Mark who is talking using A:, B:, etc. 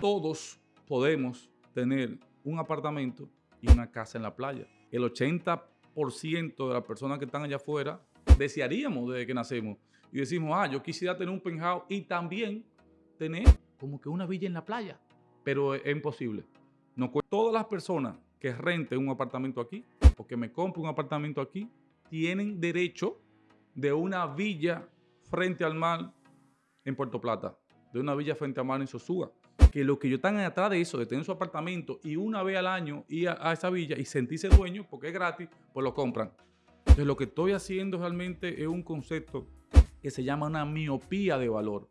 A: todos podemos tener un apartamento y una casa en la playa. El 80% de las personas que están allá afuera desearíamos desde que nacemos. Y decimos, ah, yo quisiera tener un penthouse y también tener como que una villa en la playa. Pero es imposible. No, todas las personas que renten un apartamento aquí o que me compren un apartamento aquí tienen derecho de una villa frente al mar en Puerto Plata, de una villa frente al mar en Sosúa. Que lo que yo están atrás de eso, de tener su apartamento y una vez al año ir a, a esa villa y sentirse dueño porque es gratis, pues lo compran. Entonces lo que estoy haciendo realmente es un concepto que se llama una miopía de valor.